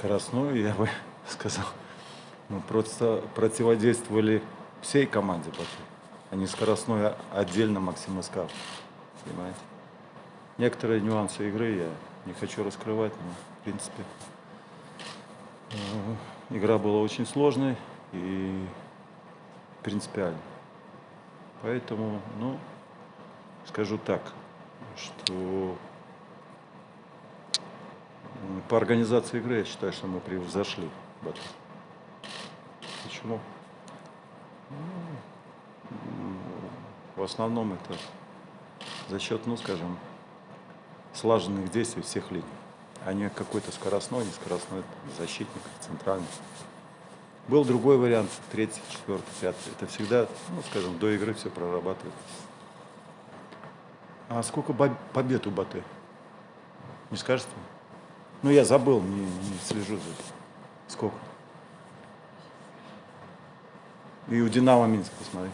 скоростную, я бы сказал. Мы просто противодействовали всей команде Бату, а не скоростной а отдельно Максим Искав. Понимаете? Некоторые нюансы игры я не хочу раскрывать, но в принципе э, игра была очень сложной и принципиальной. Поэтому, ну, скажу так, что по организации игры я считаю, что мы превзошли Бату. Почему? Ну, в основном это за счет, ну, скажем, слаженных действий всех линий, а не какой-то скоростной, не скоростной защитник, центральный. Был другой вариант, третий, четвертый, пятый. Это всегда, ну, скажем, до игры все прорабатывается. А сколько побед у Баты? Не скажете? Ну, я забыл, не, не слежу за этим. Сколько? И у Динамо Минск, посмотри.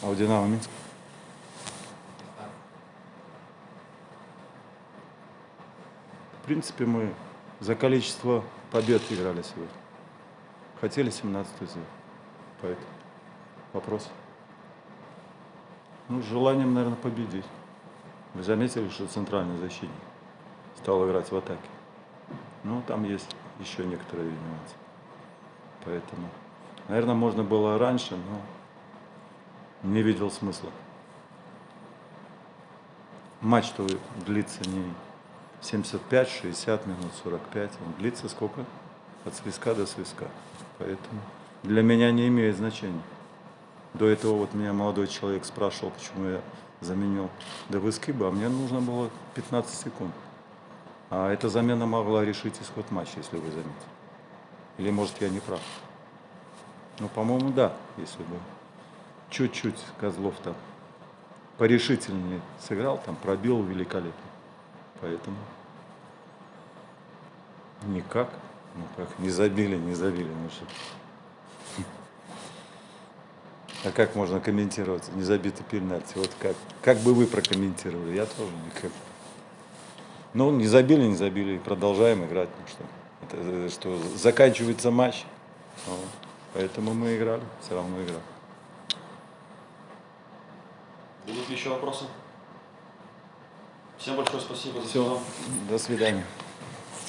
А у Динамо Минск? В принципе, мы за количество побед играли сегодня. Хотели 17 сделать. Поэтому вопрос. Ну, с желанием, наверное, победить. Вы заметили, что центральный защитник стал играть в атаке. Ну, там есть еще некоторые нюансы. Поэтому, наверное, можно было раньше, но не видел смысла. Матч-то длится не 75-60 минут, 45. Он длится сколько? От свиска до свиска. Поэтому для меня не имеет значения. До этого вот меня молодой человек спрашивал, почему я заменил Девыскиба, а мне нужно было 15 секунд. А эта замена могла решить исход матча, если вы заметили. Или, может, я не прав. Ну, по-моему, да, если бы чуть-чуть Козлов там порешительнее сыграл, там пробил великолепно. Поэтому никак. Ну как, не забили, не забили. Ну что? А как можно комментировать незабитый пенальти? Вот как, как бы вы прокомментировали? Я тоже никак. Ну, не забили, не забили, продолжаем играть. Ну что, это, что заканчивается матч. Вот. Поэтому мы играли, все равно играли. Будут еще вопросы? Всем большое спасибо за Все, до свидания.